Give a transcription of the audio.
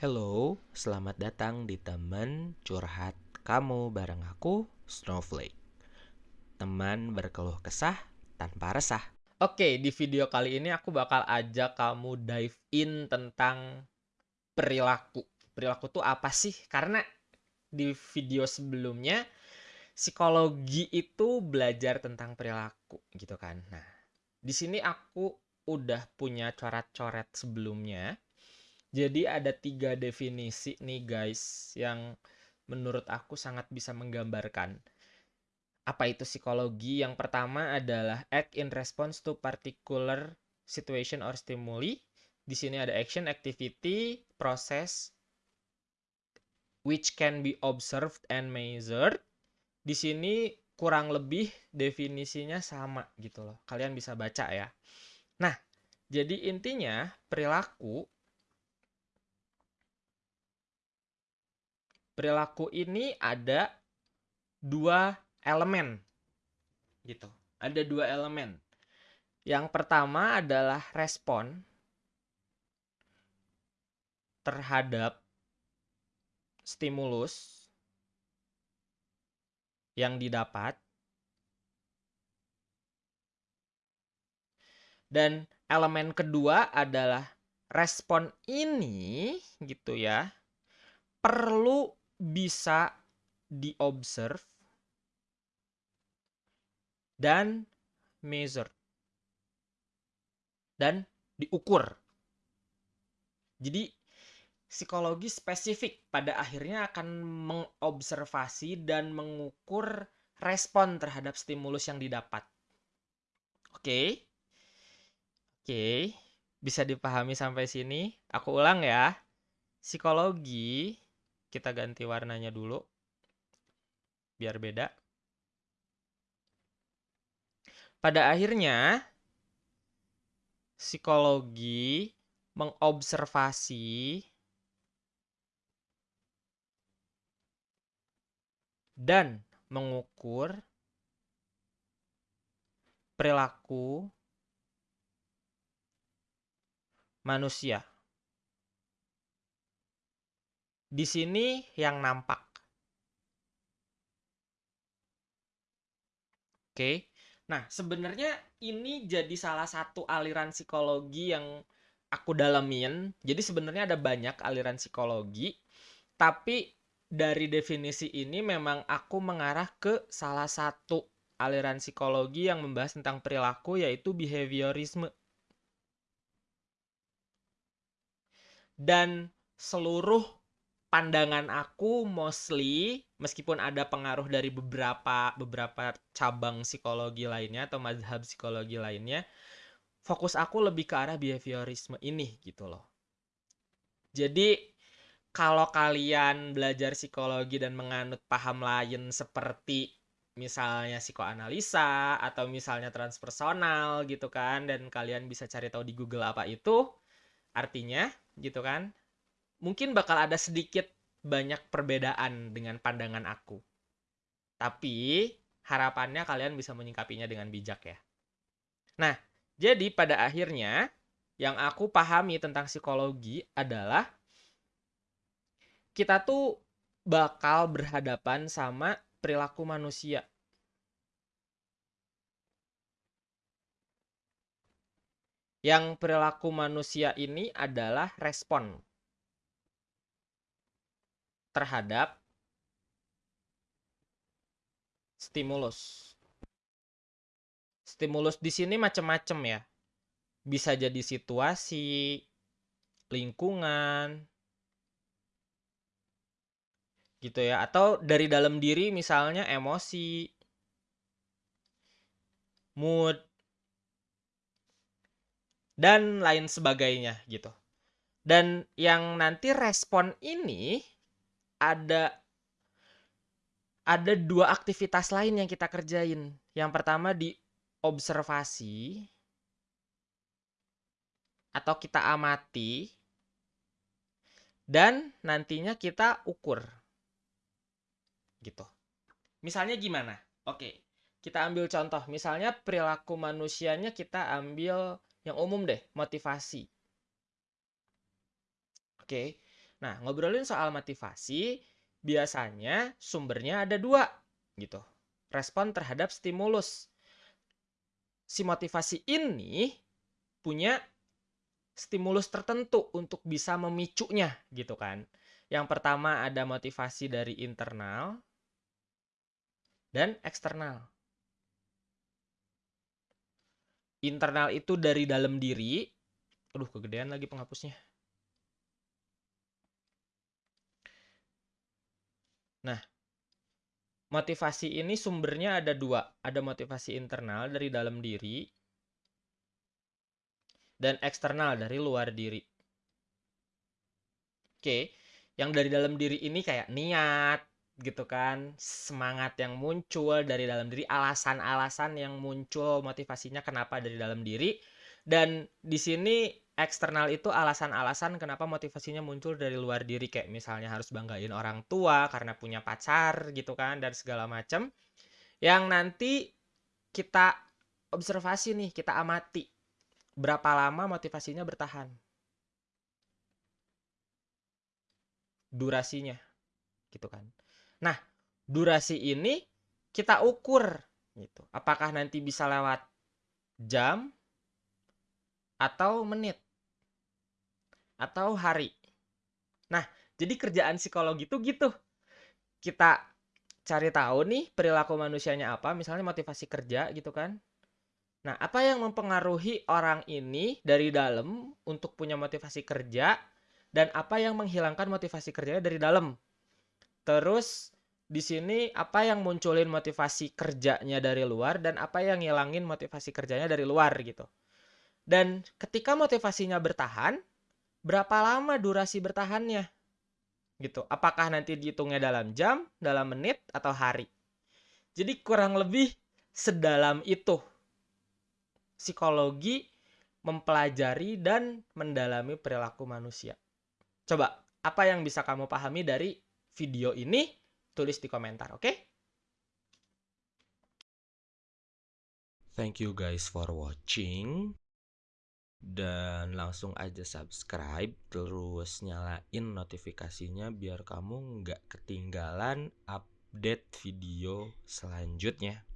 Hello, selamat datang di teman curhat kamu bareng aku, Snowflake. Teman berkeluh kesah tanpa resah. Oke, di video kali ini aku bakal ajak kamu dive in tentang perilaku. Perilaku tuh apa sih? Karena di video sebelumnya psikologi itu belajar tentang perilaku gitu kan. Nah, di sini aku udah punya coret-coret sebelumnya. Jadi ada tiga definisi nih guys yang menurut aku sangat bisa menggambarkan apa itu psikologi. Yang pertama adalah act in response to particular situation or stimuli. Di sini ada action, activity, process which can be observed and measured. Di sini kurang lebih definisinya sama gitu loh. Kalian bisa baca ya. Nah, jadi intinya perilaku perilaku ini ada dua elemen gitu. Ada dua elemen. Yang pertama adalah respon terhadap stimulus yang didapat dan elemen kedua adalah respon ini gitu ya perlu bisa diobserve dan measure dan diukur. Jadi psikologi spesifik pada akhirnya akan mengobservasi dan mengukur respon terhadap stimulus yang didapat. Oke. Oke, bisa dipahami sampai sini? Aku ulang ya. Psikologi kita ganti warnanya dulu biar beda. Pada akhirnya, psikologi mengobservasi dan mengukur perilaku manusia. Di sini yang nampak. Oke. Nah, sebenarnya ini jadi salah satu aliran psikologi yang aku dalamin. Jadi sebenarnya ada banyak aliran psikologi, tapi dari definisi ini memang aku mengarah ke salah satu aliran psikologi yang membahas tentang perilaku yaitu behaviorisme. Dan seluruh pandangan aku mostly meskipun ada pengaruh dari beberapa beberapa cabang psikologi lainnya atau mazhab psikologi lainnya fokus aku lebih ke arah behaviorisme ini gitu loh. Jadi kalau kalian belajar psikologi dan menganut paham lain seperti misalnya psikoanalisa atau misalnya transpersonal gitu kan dan kalian bisa cari tahu di Google apa itu artinya gitu kan mungkin bakal ada sedikit banyak perbedaan dengan pandangan aku. Tapi harapannya kalian bisa menyingkapinya dengan bijak ya. Nah, jadi pada akhirnya yang aku pahami tentang psikologi adalah kita tuh bakal berhadapan sama perilaku manusia. Yang perilaku manusia ini adalah respon terhadap stimulus. Stimulus di sini macam-macam ya. Bisa jadi situasi, lingkungan, gitu ya. Atau dari dalam diri misalnya emosi, mood, dan lain sebagainya gitu. Dan yang nanti respon ini ada ada dua aktivitas lain yang kita kerjain. Yang pertama di observasi atau kita amati dan nantinya kita ukur. Gitu. Misalnya gimana? Oke, kita ambil contoh. Misalnya perilaku manusianya kita ambil yang umum deh, motivasi. Oke. Nah, ngobrolin soal motivasi, biasanya sumbernya ada dua gitu. Respon terhadap stimulus. Si motivasi ini punya stimulus tertentu untuk bisa memicunya gitu kan. Yang pertama ada motivasi dari internal dan eksternal. Internal itu dari dalam diri. Aduh, kegedean lagi penghapusnya. Nah, motivasi ini sumbernya ada dua. Ada motivasi internal dari dalam diri dan eksternal dari luar diri. Oke, yang dari dalam diri ini kayak niat gitu kan, semangat yang muncul dari dalam diri, alasan-alasan yang muncul motivasinya kenapa dari dalam diri. Dan di sini eksternal itu alasan-alasan kenapa motivasinya muncul dari luar diri. Kayak misalnya harus banggain orang tua karena punya pacar gitu kan dan segala macam yang nanti kita observasi nih kita amati berapa lama motivasinya bertahan. Durasinya gitu kan. Nah durasi ini kita ukur gitu. Apakah nanti bisa lewat jam atau menit atau hari. Nah, jadi kerjaan psikologi itu gitu. Kita cari tahu nih perilaku manusianya apa, misalnya motivasi kerja gitu kan. Nah, apa yang mempengaruhi orang ini dari dalam untuk punya motivasi kerja dan apa yang menghilangkan motivasi kerjanya dari dalam. Terus di sini apa yang munculin motivasi kerjanya dari luar dan apa yang ngilangin motivasi kerjanya dari luar gitu. Dan ketika motivasinya bertahan, berapa lama durasi bertahannya? Gitu. Apakah nanti dihitungnya dalam jam dalam menit atau hari? Jadi kurang lebih sedalam itu. Psikologi mempelajari dan mendalami perilaku manusia. Coba apa yang bisa kamu pahami dari video ini? Tulis di komentar oke? Okay? Thank you guys for watching dan langsung aja subscribe terus nyalain notifikasinya biar kamu nggak ketinggalan update video selanjutnya